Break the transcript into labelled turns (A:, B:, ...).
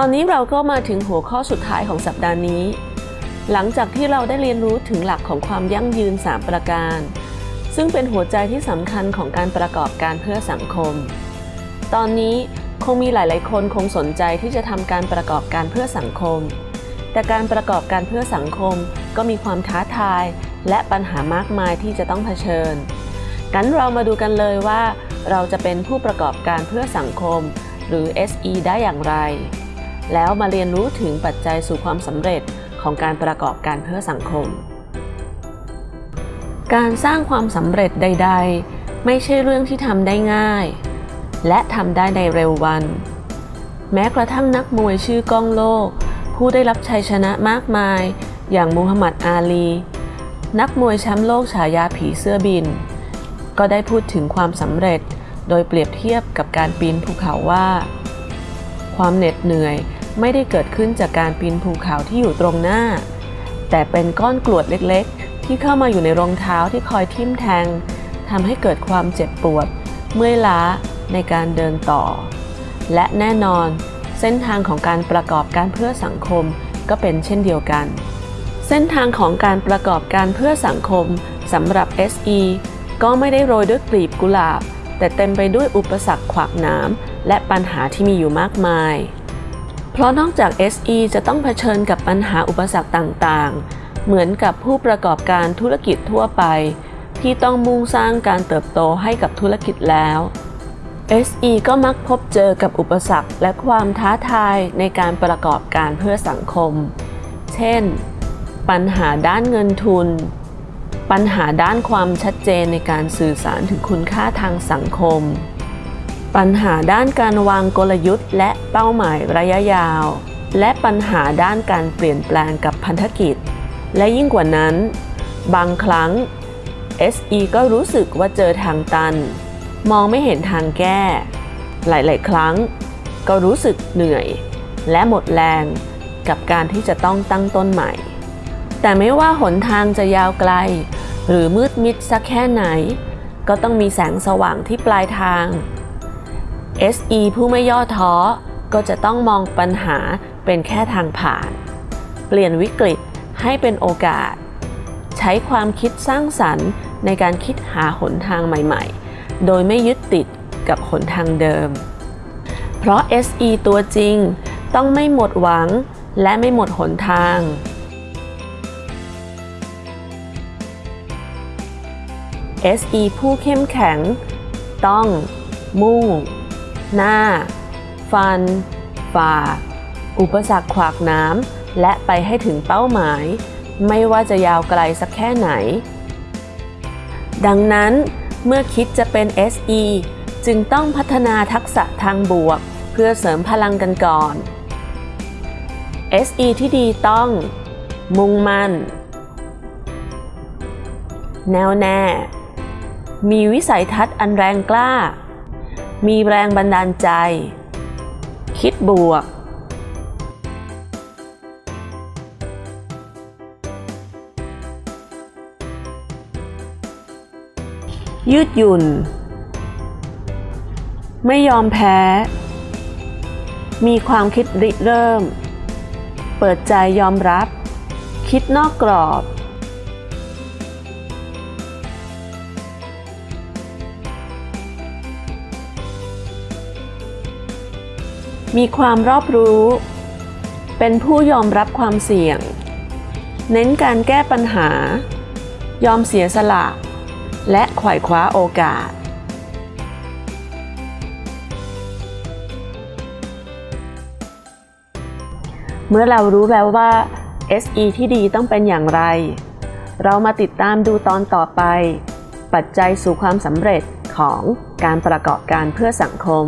A: ตอนนี้เราก็มาถึงหัวข้อสุดท้ายของสัปดาห์นี้ หลังจากที่เราได้เรียนรู้ถึงหลักของความยั่งยืน 3 ประการ ซึ่งเป็นหัวใจที่สำคัญของการประกอบการเพื่อสังคม ตอนนี้คงมีหลาย ๆ คนคงสนใจที่จะทำการประกอบการเพื่อสังคม แต่การประกอบการเพื่อสังคมก็มีความท้าทาย และปัญหามากมายที่จะต้องเผชิญงั้นเรามาดูกันเลยว่า เราจะเป็นผู้ประกอบการเพื่อสังคม หรือ SE ได้อย่างไร แล้วมาเรียนรู้ถึงปัจจัยสู่ความสำเร็จของการประกอบการเพื่อสังคม การสร้างความสำเร็จใด ๆ ไม่ใช่เรื่องที่ทำได้ง่าย และทำได้ในเร็ววัน แม้กระทั่งนักมวยชื่อก้องโลก ผู้ได้รับชัยชนะมากมาย อย่างมูฮัมหมัดอาลี นักมวยแชมป์โลกฉายาผีเสื้อบิน ก็ได้พูดถึงความสำเร็จโดยเปรียบเทียบกับการปีนภูเขาว่า ความเหน็ดเหนื่อย ไม่ได้เกิดขึ้นจากการปีนภูเขาที่อยู่ตรงหน้า แต่เป็นก้อนกรวดเล็กๆ ที่เข้ามาอยู่ในรองเท้าที่คอยทิ่มแทงทำให้เกิดความเจ็บปวด เมื่อยล้าในการเดินต่อ และแน่นอนเส้นทางของการประกอบการเพื่อสังคมก็เป็นเช่นเดียวกัน เส้นทางของการประกอบการเพื่อสังคมสำหรับ SE ก็ไม่ได้โรยด้วยกลีบกุหลาบ แต่เต็มไปด้วยอุปสรรคขวากหนามและปัญหาที่มีอยู่มากมาย เพราะนอกจาก SE จะต้องเผชิญกับปัญหาอุปสรรคต่างๆ เหมือนกับผู้ประกอบการธุรกิจทั่วไป ที่ต้องมุ่งสร้างการเติบโตให้กับธุรกิจแล้ว SE ก็มักพบเจอกับอุปสรรคและความท้าทายในการประกอบการเพื่อสังคม เช่น ปัญหาด้านเงินทุน ปัญหาด้านความชัดเจนในการสื่อสารถึงคุณค่าทางสังคม ปัญหาด้านการวางกลยุทธ์ และเป้าหมายระยะยาว และปัญหาด้านการเปลี่ยนแปลงกับพันธกิจ และยิ่งกว่านั้น บางครั้ง SE ก็รู้สึกว่าเจอทางตัน มองไม่เห็นทางแก้ หลายๆ ครั้ง ก็รู้สึกเหนื่อย และหมดแรงกับการที่จะต้องตั้งต้นใหม่ แต่ไม่ว่าหนทางจะยาวไกล หรือมืดมิดสักแค่ไหน ก็ต้องมีแสงสว่างที่ปลายทาง SE ผู้ไม่ย่อท้อ ก็จะต้องมองปัญหาเป็นแค่ทางผ่าน เปลี่ยนวิกฤตให้เป็นโอกาส ใช้ความคิดสร้างสรรค์ในการคิดหาหนทางใหม่ๆ โดยไม่ยึดติดกับหนทางเดิม เพราะ SE ตัวจริงต้องไม่หมดหวังและไม่หมดหนทาง SE ผู้เข้มแข็ง ต้องมุ่ง หน้า ฟัน ฝ่า อุปสรรคขวากน้ำ และไปให้ถึงเป้าหมาย ไม่ว่าจะยาวไกลสักแค่ไหน ดังนั้นเมื่อคิดจะเป็น SE จึงต้องพัฒนาทักษะทางบวก เพื่อเสริมพลังกันก่อน SE ที่ดีต้อง มุ่งมั่น แน่วแน่ มีวิสัยทัศน์อันแรงกล้า มีแรงบันดาลใจ คิดบวก ยืดหยุ่น ไม่ยอมแพ้ มีความคิดริเริ่ม เปิดใจยอมรับ คิดนอกกรอบ มีความรอบรู้ เป็นผู้ยอมรับความเสี่ยง เน้นการแก้ปัญหา ยอมเสียสละ และไขว่คว้าโอกาส เมื่อเรารู้แล้วว่า SE ที่ดีต้องเป็นอย่างไร เรามาติดตามดูตอนต่อไป ปัจจัยสู่ความสำเร็จของการประกอบการเพื่อสังคม